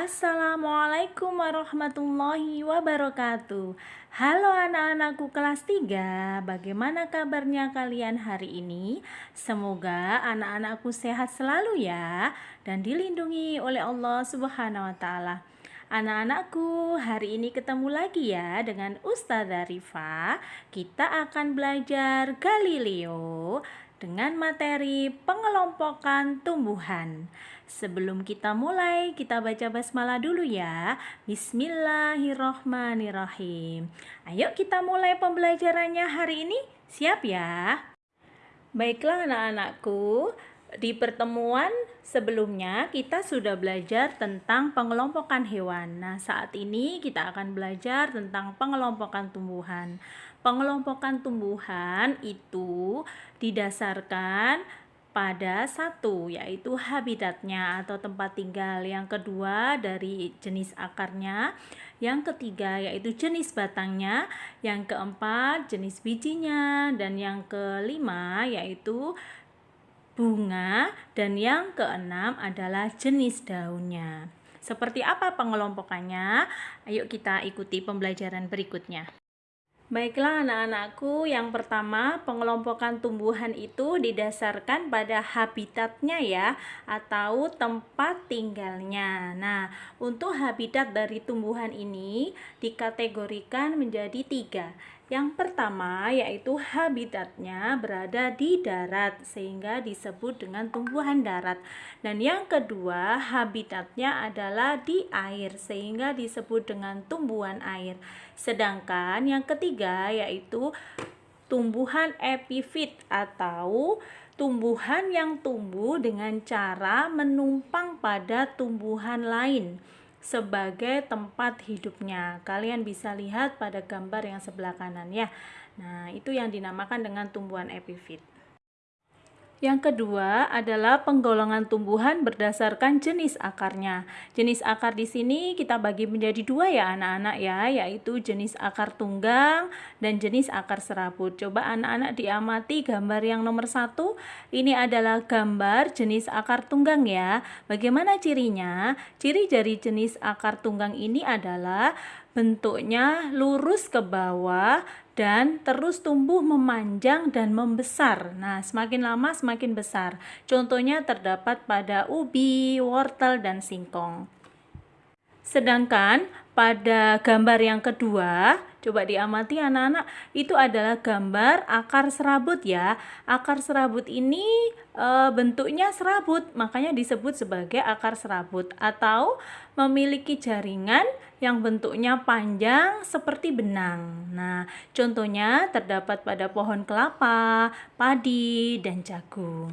Assalamualaikum warahmatullahi wabarakatuh Halo anak-anakku kelas 3 Bagaimana kabarnya kalian hari ini? Semoga anak-anakku sehat selalu ya Dan dilindungi oleh Allah subhanahu wa ta'ala Anak-anakku, hari ini ketemu lagi ya dengan Ustazah Rifa. Kita akan belajar Galileo dengan materi pengelompokan tumbuhan. Sebelum kita mulai, kita baca basmalah dulu ya. Bismillahirrohmanirrohim. Ayo kita mulai pembelajarannya hari ini. Siap ya? Baiklah anak-anakku, di pertemuan sebelumnya kita sudah belajar tentang pengelompokan hewan. Nah, saat ini kita akan belajar tentang pengelompokan tumbuhan. Pengelompokan tumbuhan itu didasarkan pada satu yaitu habitatnya atau tempat tinggal yang kedua dari jenis akarnya. Yang ketiga yaitu jenis batangnya. Yang keempat jenis bijinya. Dan yang kelima yaitu bunga. Dan yang keenam adalah jenis daunnya. Seperti apa pengelompokannya? Ayo kita ikuti pembelajaran berikutnya Baiklah anak-anakku, yang pertama pengelompokan tumbuhan itu didasarkan pada habitatnya ya atau tempat tinggalnya. Nah, untuk habitat dari tumbuhan ini dikategorikan menjadi tiga. Yang pertama yaitu habitatnya berada di darat sehingga disebut dengan tumbuhan darat. Dan yang kedua habitatnya adalah di air sehingga disebut dengan tumbuhan air. Sedangkan yang ketiga yaitu tumbuhan epifit atau tumbuhan yang tumbuh dengan cara menumpang pada tumbuhan lain sebagai tempat hidupnya. Kalian bisa lihat pada gambar yang sebelah kanan ya. Nah, itu yang dinamakan dengan tumbuhan epifit. Yang kedua adalah penggolongan tumbuhan berdasarkan jenis akarnya. Jenis akar di sini kita bagi menjadi dua ya anak-anak ya, yaitu jenis akar tunggang dan jenis akar serabut. Coba anak-anak diamati gambar yang nomor satu. Ini adalah gambar jenis akar tunggang ya. Bagaimana cirinya? Ciri dari jenis akar tunggang ini adalah bentuknya lurus ke bawah dan terus tumbuh memanjang dan membesar. Nah, semakin lama semakin besar. Contohnya terdapat pada ubi, wortel, dan singkong. Sedangkan pada gambar yang kedua, coba diamati anak-anak, itu adalah gambar akar serabut ya. Akar serabut ini e, bentuknya serabut, makanya disebut sebagai akar serabut atau memiliki jaringan yang bentuknya panjang seperti benang. Nah, contohnya terdapat pada pohon kelapa, padi, dan jagung.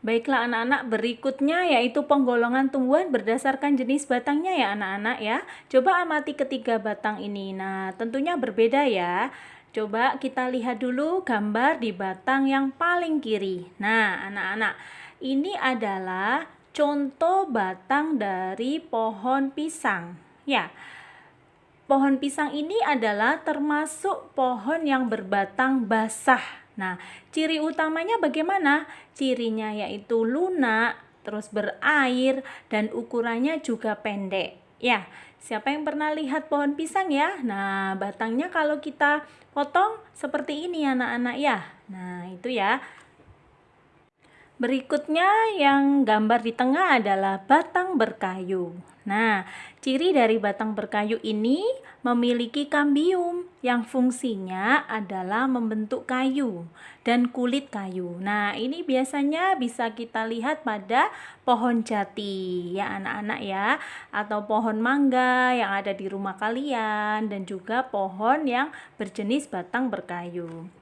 Baiklah anak-anak, berikutnya yaitu penggolongan tumbuhan berdasarkan jenis batangnya ya anak-anak ya. Coba amati ketiga batang ini. Nah, tentunya berbeda ya. Coba kita lihat dulu gambar di batang yang paling kiri. Nah, anak-anak, ini adalah contoh batang dari pohon pisang. Ya, pohon pisang ini adalah termasuk pohon yang berbatang basah. Nah, ciri utamanya bagaimana? Cirinya yaitu lunak, terus berair, dan ukurannya juga pendek. Ya, siapa yang pernah lihat pohon pisang ya? Nah, batangnya kalau kita potong seperti ini anak-anak ya. Nah, itu ya. Berikutnya yang gambar di tengah adalah batang berkayu. Nah, ciri dari batang berkayu ini memiliki kambium yang fungsinya adalah membentuk kayu dan kulit kayu. Nah, ini biasanya bisa kita lihat pada pohon jati ya anak-anak ya atau pohon mangga yang ada di rumah kalian dan juga pohon yang berjenis batang berkayu.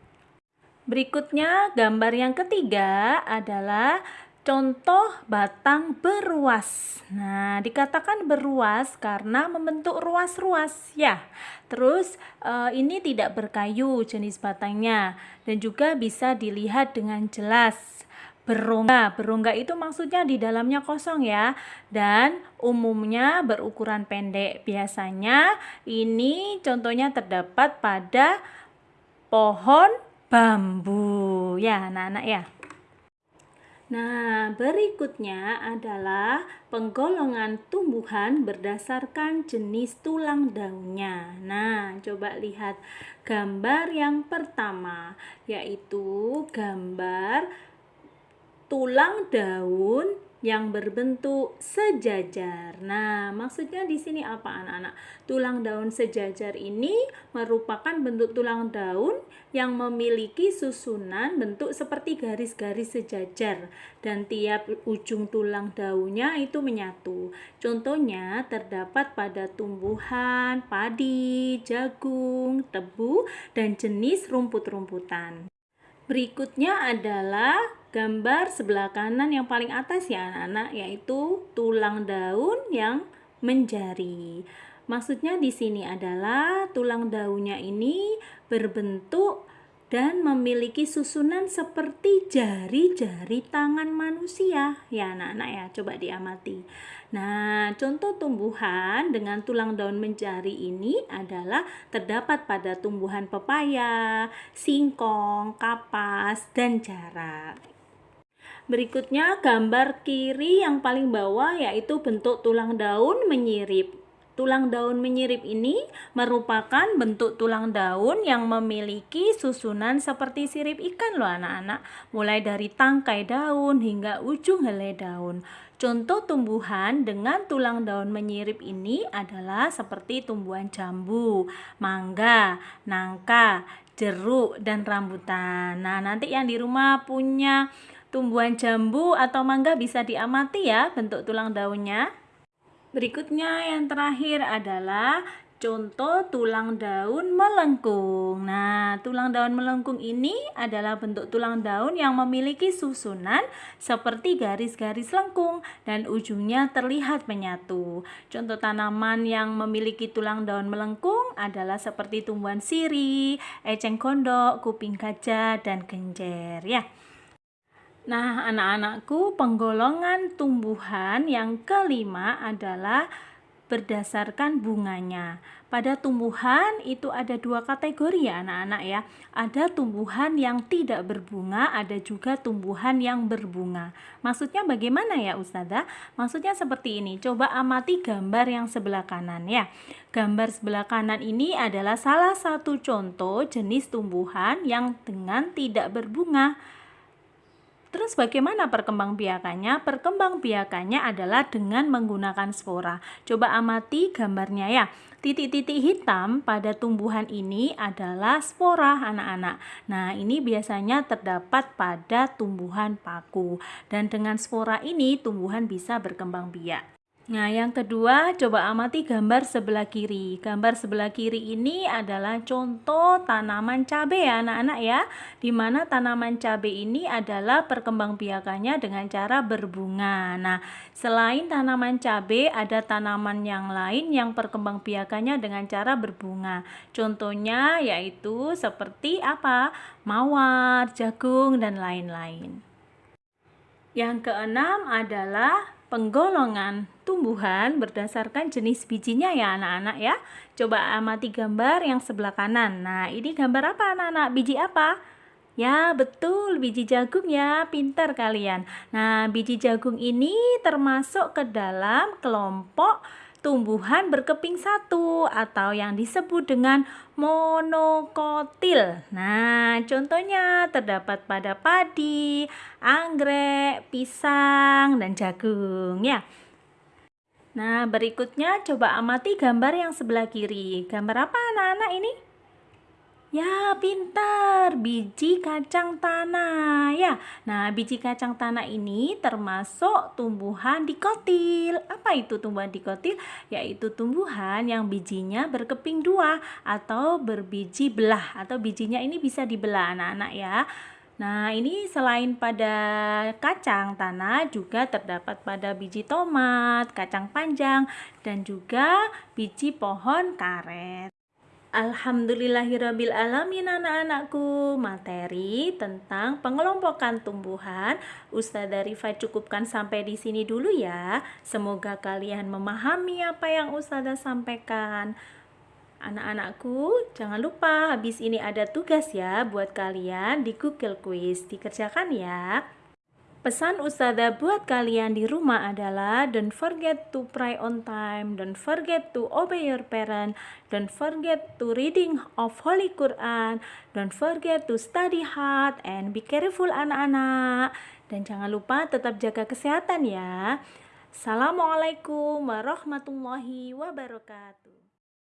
Berikutnya, gambar yang ketiga adalah contoh batang beruas. Nah, dikatakan beruas karena membentuk ruas-ruas ya. Terus e, ini tidak berkayu jenis batangnya dan juga bisa dilihat dengan jelas berongga. Berongga itu maksudnya di dalamnya kosong ya. Dan umumnya berukuran pendek. Biasanya ini contohnya terdapat pada pohon bambu ya anak-anak ya Nah, berikutnya adalah penggolongan tumbuhan berdasarkan jenis tulang daunnya. Nah, coba lihat gambar yang pertama, yaitu gambar tulang daun yang berbentuk sejajar. Nah, maksudnya di sini apa anak-anak? Tulang daun sejajar ini merupakan bentuk tulang daun yang memiliki susunan bentuk seperti garis-garis sejajar dan tiap ujung tulang daunnya itu menyatu. Contohnya terdapat pada tumbuhan padi, jagung, tebu, dan jenis rumput-rumputan. Berikutnya adalah gambar sebelah kanan yang paling atas ya anak-anak yaitu tulang daun yang menjari. Maksudnya di sini adalah tulang daunnya ini berbentuk dan memiliki susunan seperti jari-jari tangan manusia. Ya anak-anak ya, coba diamati. Nah, contoh tumbuhan dengan tulang daun menjari ini adalah terdapat pada tumbuhan pepaya, singkong, kapas, dan jarak. Berikutnya gambar kiri yang paling bawah yaitu bentuk tulang daun menyirip. Tulang daun menyirip ini merupakan bentuk tulang daun yang memiliki susunan seperti sirip ikan loh anak-anak, mulai dari tangkai daun hingga ujung helai daun. Contoh tumbuhan dengan tulang daun menyirip ini adalah seperti tumbuhan jambu, mangga, nangka, jeruk, dan rambutan. Nah, nanti yang di rumah punya tumbuhan jambu atau mangga bisa diamati ya bentuk tulang daunnya. Berikutnya yang terakhir adalah contoh tulang daun melengkung. Nah, tulang daun melengkung ini adalah bentuk tulang daun yang memiliki susunan seperti garis-garis lengkung dan ujungnya terlihat menyatu. Contoh tanaman yang memiliki tulang daun melengkung adalah seperti tumbuhan siri, eceng gondok, kuping gajah, dan genjer ya. Nah, anak-anakku, penggolongan tumbuhan yang kelima adalah berdasarkan bunganya. Pada tumbuhan itu ada dua kategori ya anak-anak ya. Ada tumbuhan yang tidak berbunga, ada juga tumbuhan yang berbunga. Maksudnya bagaimana ya Ustazah? Maksudnya seperti ini. Coba amati gambar yang sebelah kanan ya. Gambar sebelah kanan ini adalah salah satu contoh jenis tumbuhan yang dengan tidak berbunga. Terus bagaimana perkembangbiakannya? Perkembangbiakannya adalah dengan menggunakan spora. Coba amati gambarnya ya. Titik-titik hitam pada tumbuhan ini adalah spora anak-anak. Nah, ini biasanya terdapat pada tumbuhan paku. Dan dengan spora ini tumbuhan bisa berkembang biak. Nah, yang kedua, coba amati gambar sebelah kiri. Gambar sebelah kiri ini adalah contoh tanaman cabai ya, anak-anak ya. Di mana tanaman cabai ini adalah perkembangbiakannya dengan cara berbunga. Nah, selain tanaman cabai, ada tanaman yang lain yang perkembangbiakannya dengan cara berbunga. Contohnya yaitu seperti apa? Mawar, jagung, dan lain-lain. Yang keenam adalah penggolongan tumbuhan berdasarkan jenis bijinya ya anak-anak ya. Coba amati gambar yang sebelah kanan. Nah, ini gambar apa anak-anak? Biji apa? Ya, betul, biji jagung ya. Pintar kalian. Nah, biji jagung ini termasuk ke dalam kelompok tumbuhan berkeping satu atau yang disebut dengan monokotil. Nah, contohnya terdapat pada padi, anggrek, pisang, dan jagung ya. Nah, berikutnya coba amati gambar yang sebelah kiri. Gambar apa anak-anak ini? Ya, pintar. Biji kacang tanah ya. Nah, biji kacang tanah ini termasuk tumbuhan dikotil. Apa itu tumbuhan dikotil? Yaitu tumbuhan yang bijinya berkeping dua atau berbiji belah atau bijinya ini bisa dibelah anak-anak ya. Nah, ini selain pada kacang tanah juga terdapat pada biji tomat, kacang panjang, dan juga biji pohon karet. Alhamdulillahirabbil alamin anak-anakku. Materi tentang pengelompokan tumbuhan Ustazah Rifa cukupkan sampai di sini dulu ya. Semoga kalian memahami apa yang Ustazah sampaikan. Anak-anakku, jangan lupa habis ini ada tugas ya buat kalian di Google Quiz. Dikerjakan ya. Pesan Ustazah buat kalian di rumah adalah don't forget to pray on time, don't forget to obey your parent, don't forget to reading of Holy Quran, don't forget to study hard and be careful anak-anak. Dan jangan lupa tetap jaga kesehatan ya. Assalamualaikum warahmatullahi wabarakatuh.